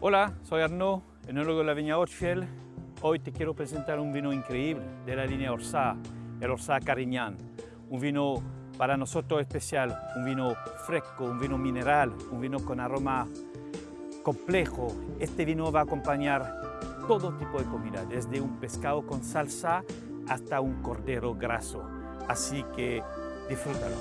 Hola, soy Arnaud, enólogo de la viña Orchfield. Hoy te quiero presentar un vino increíble de la línea Orsá, el Orsá Carignan. Un vino para nosotros especial, un vino fresco, un vino mineral, un vino con aroma complejo. Este vino va a acompañar todo tipo de comida, desde un pescado con salsa hasta un cordero graso. Así que disfrútalo.